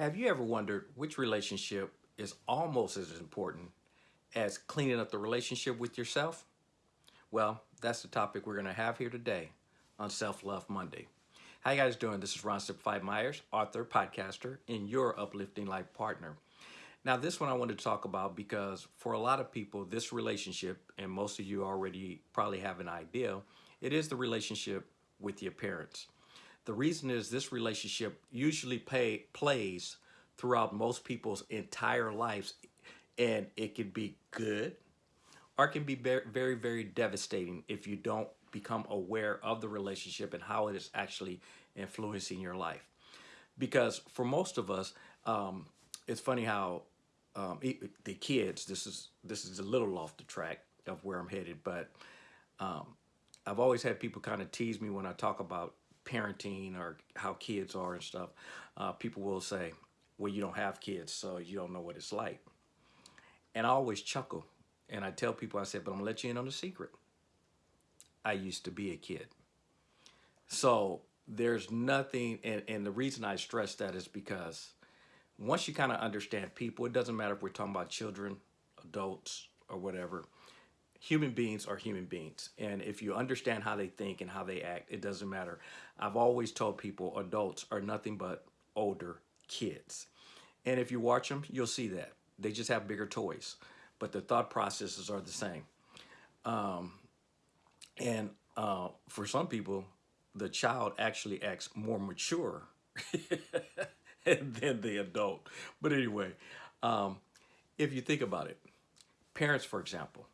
Have you ever wondered which relationship is almost as important as cleaning up the relationship with yourself? Well, that's the topic we're going to have here today on Self Love Monday. How you guys doing? This is Ron Simplified Myers, author, podcaster, and your uplifting life partner. Now, this one I wanted to talk about because for a lot of people, this relationship, and most of you already probably have an idea, it is the relationship with your parents. The reason is this relationship usually pay, plays throughout most people's entire lives and it can be good or it can be very, very devastating if you don't become aware of the relationship and how it is actually influencing your life. Because for most of us, um, it's funny how um, the kids, this is, this is a little off the track of where I'm headed, but um, I've always had people kind of tease me when I talk about parenting or how kids are and stuff, uh, people will say, well, you don't have kids, so you don't know what it's like. And I always chuckle. And I tell people, I said, but I'm gonna let you in on a secret. I used to be a kid. So there's nothing, and, and the reason I stress that is because once you kind of understand people, it doesn't matter if we're talking about children, adults, or whatever, human beings are human beings. And if you understand how they think and how they act, it doesn't matter. I've always told people adults are nothing but older kids. And if you watch them, you'll see that. They just have bigger toys, but the thought processes are the same. Um, and uh, for some people, the child actually acts more mature than the adult. But anyway, um, if you think about it, parents, for example,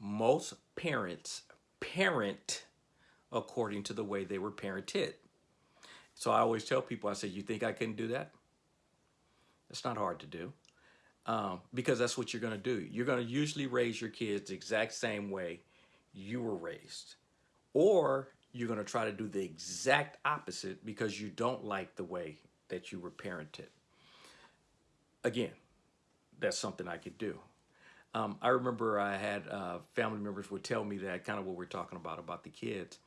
most parents parent according to the way they were parented. So I always tell people, I say, you think I can do that? It's not hard to do um, because that's what you're going to do. You're going to usually raise your kids the exact same way you were raised. Or you're going to try to do the exact opposite because you don't like the way that you were parented. Again, that's something I could do. Um, I remember I had uh, family members would tell me that kind of what we're talking about, about the kids.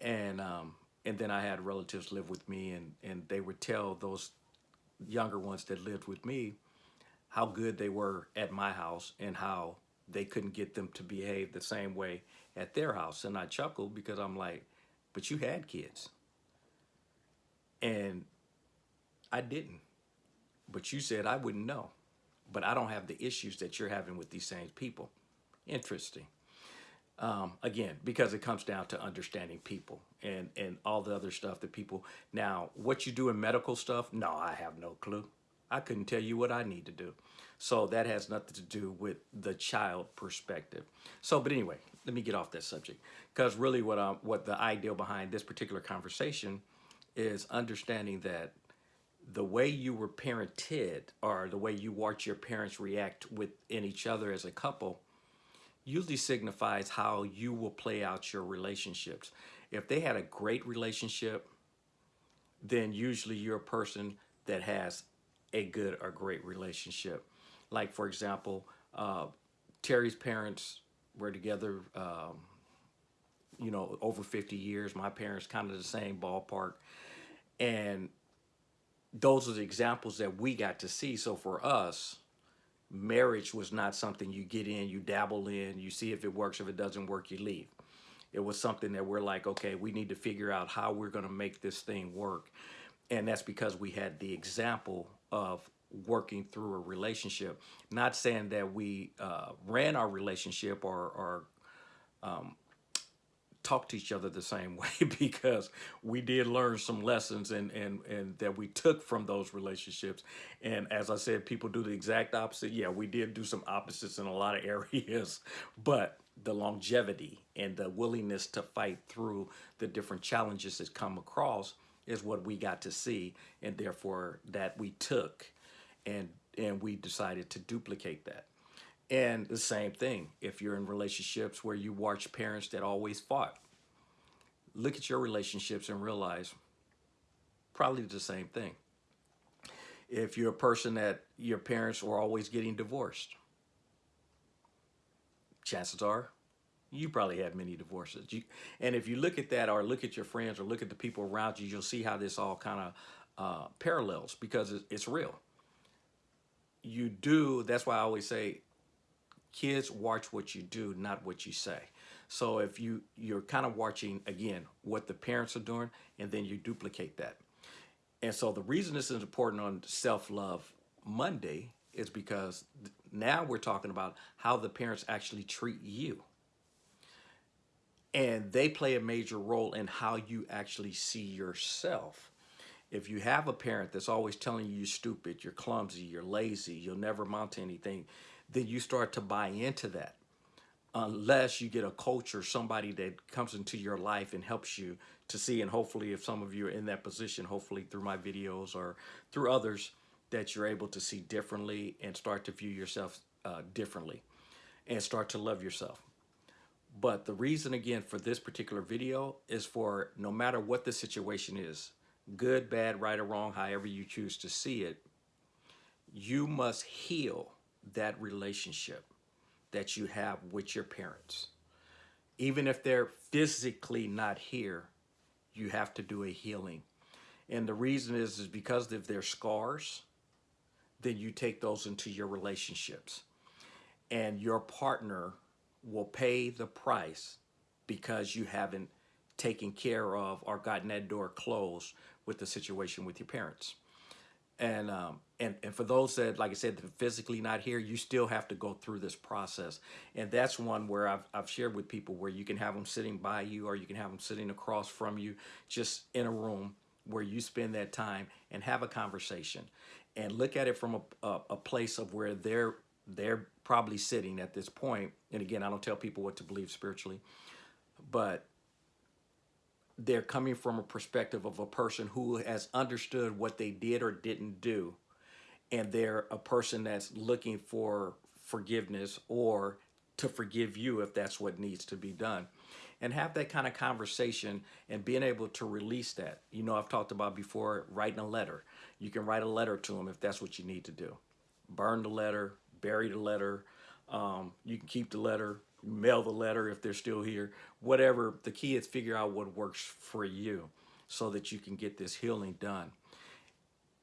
And um, and then I had relatives live with me and, and they would tell those younger ones that lived with me how good they were at my house and how they couldn't get them to behave the same way at their house. And I chuckled because I'm like, but you had kids. And I didn't. But you said I wouldn't know but I don't have the issues that you're having with these same people. Interesting. Um, again, because it comes down to understanding people and, and all the other stuff that people, now what you do in medical stuff, no, I have no clue. I couldn't tell you what I need to do. So that has nothing to do with the child perspective. So, but anyway, let me get off that subject because really what, I'm, what the ideal behind this particular conversation is understanding that the way you were parented or the way you watch your parents react within each other as a couple usually signifies how you will play out your relationships. If they had a great relationship, then usually you're a person that has a good or great relationship. Like for example, uh, Terry's parents were together, um, you know, over 50 years. My parents kind of the same ballpark. And those are the examples that we got to see. So for us, marriage was not something you get in, you dabble in, you see if it works. If it doesn't work, you leave. It was something that we're like, okay, we need to figure out how we're going to make this thing work. And that's because we had the example of working through a relationship. Not saying that we uh, ran our relationship or, or um, talk to each other the same way because we did learn some lessons and, and, and that we took from those relationships. And as I said, people do the exact opposite. Yeah, we did do some opposites in a lot of areas, but the longevity and the willingness to fight through the different challenges that come across is what we got to see and therefore that we took and and we decided to duplicate that. And the same thing, if you're in relationships where you watch parents that always fought, look at your relationships and realize probably the same thing. If you're a person that your parents were always getting divorced, chances are you probably have many divorces. You, and if you look at that or look at your friends or look at the people around you, you'll see how this all kind of uh, parallels because it, it's real. You do, that's why I always say, kids watch what you do, not what you say. So if you, you're kind of watching, again, what the parents are doing, and then you duplicate that. And so the reason this is important on Self-Love Monday is because now we're talking about how the parents actually treat you. And they play a major role in how you actually see yourself. If you have a parent that's always telling you you're stupid, you're clumsy, you're lazy, you'll never amount to anything, then you start to buy into that. Unless you get a coach or somebody that comes into your life and helps you to see, and hopefully if some of you are in that position, hopefully through my videos or through others, that you're able to see differently and start to view yourself uh, differently and start to love yourself. But the reason again for this particular video is for no matter what the situation is, good, bad, right or wrong, however you choose to see it, you must heal that relationship that you have with your parents. Even if they're physically not here, you have to do a healing. And the reason is, is because of their scars, then you take those into your relationships. And your partner will pay the price because you haven't taken care of or gotten that door closed with the situation with your parents. And, um, and, and for those that, like I said, physically not here, you still have to go through this process. And that's one where I've, I've shared with people where you can have them sitting by you or you can have them sitting across from you just in a room where you spend that time and have a conversation and look at it from a, a, a place of where they're they're probably sitting at this point. And again, I don't tell people what to believe spiritually, but they're coming from a perspective of a person who has understood what they did or didn't do. And they're a person that's looking for forgiveness or to forgive you if that's what needs to be done and have that kind of conversation and being able to release that. You know, I've talked about before writing a letter. You can write a letter to them if that's what you need to do. Burn the letter, bury the letter. Um, you can keep the letter, mail the letter if they're still here. Whatever. The key is figure out what works for you so that you can get this healing done.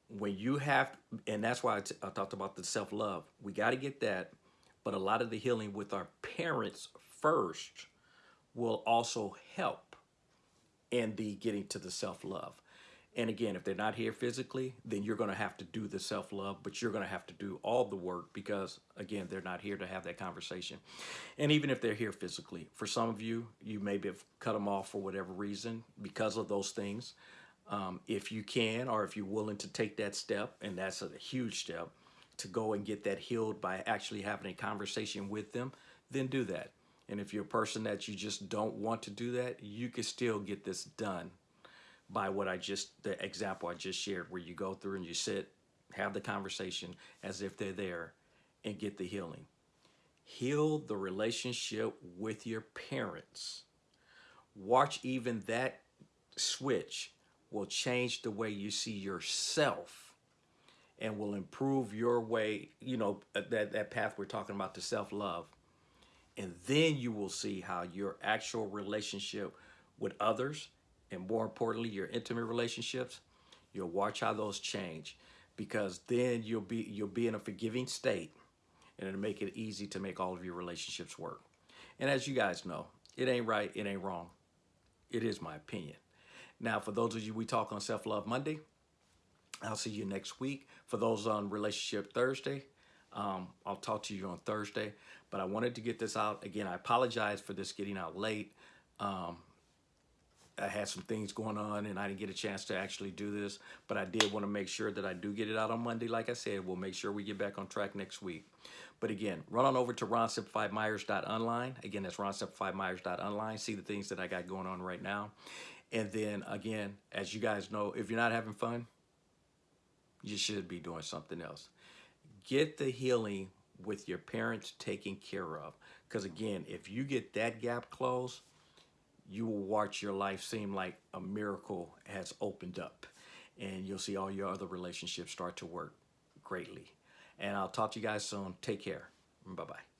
When you have, and that's why I, talked about the self-love. We got to get that, but a lot of the healing with our parents first will also help in the getting to the self-love. And again, if they're not here physically, then you're going to have to do the self-love, but you're going to have to do all the work because, again, they're not here to have that conversation. And even if they're here physically, for some of you, you maybe have cut them off for whatever reason because of those things. Um, if you can, or if you're willing to take that step, and that's a huge step, to go and get that healed by actually having a conversation with them, then do that. And if you're a person that you just don't want to do that, you can still get this done by what I just, the example I just shared, where you go through and you sit, have the conversation as if they're there and get the healing. Heal the relationship with your parents. Watch even that switch will change the way you see yourself and will improve your way, you know, uh, that, that path we're talking about, the self-love and then you will see how your actual relationship with others, and more importantly, your intimate relationships, you'll watch how those change because then you'll be you'll be in a forgiving state and it'll make it easy to make all of your relationships work. And as you guys know, it ain't right, it ain't wrong. It is my opinion. Now, for those of you we talk on Self-Love Monday, I'll see you next week. For those on Relationship Thursday, um, I'll talk to you on Thursday, but I wanted to get this out. Again, I apologize for this getting out late. Um, I had some things going on and I didn't get a chance to actually do this, but I did want to make sure that I do get it out on Monday. Like I said, we'll make sure we get back on track next week. But again, run on over to ronsimplifiedmyers.online. Again, that's ronsimplifiedmyers.online. See the things that I got going on right now. And then again, as you guys know, if you're not having fun, you should be doing something else get the healing with your parents taken care of. Because again, if you get that gap closed, you will watch your life seem like a miracle has opened up. And you'll see all your other relationships start to work greatly. And I'll talk to you guys soon. Take care. Bye-bye.